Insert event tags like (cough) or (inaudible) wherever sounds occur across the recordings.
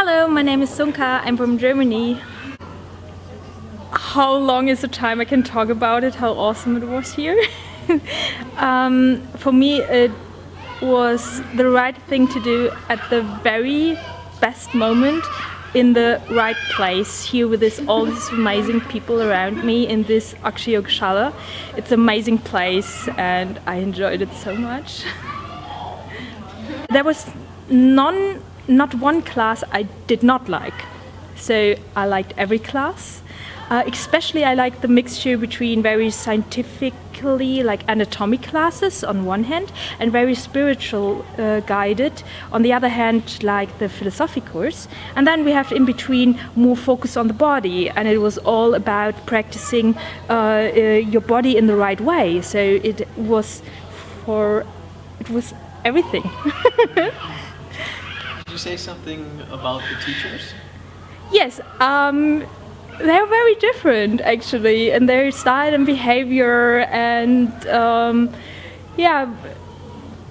Hello, my name is Sunka, I'm from Germany. How long is the time I can talk about it, how awesome it was here? (laughs) um, for me it was the right thing to do at the very best moment in the right place here with this all these amazing people around me in this Akshayogoshala. It's an amazing place and I enjoyed it so much. (laughs) there was none, not one class I did not like. So I liked every class. Uh, especially I liked the mixture between very scientifically like anatomy classes on one hand and very spiritual uh, guided on the other hand like the philosophy course and then we have in between more focus on the body and it was all about practicing uh, uh your body in the right way so it was for it was everything. (laughs) You say something about the teachers? Yes, um, they're very different actually in their style and behavior and um, yeah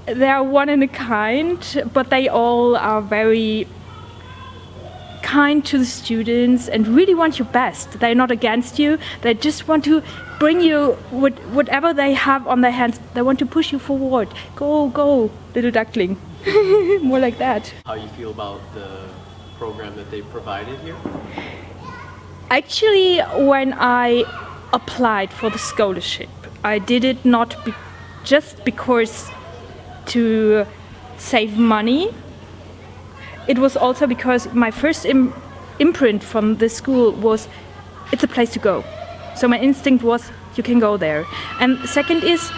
they are one in a kind but they all are very kind to the students and really want your best. They're not against you. They just want to bring you whatever they have on their hands. They want to push you forward. Go go little duckling. (laughs) More like that. How you feel about the program that they provided here? Actually, when I applied for the scholarship, I did it not be just because to save money. It was also because my first Im imprint from the school was it's a place to go. So my instinct was you can go there. And second is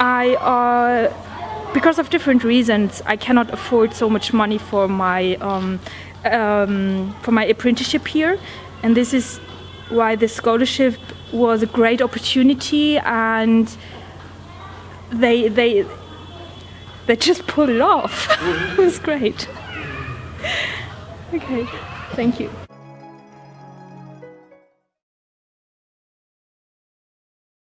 I uh, because of different reasons I cannot afford so much money for my um, um, for my apprenticeship here and this is why the scholarship was a great opportunity and they they they just pulled it off. (laughs) it was great. Okay, thank you.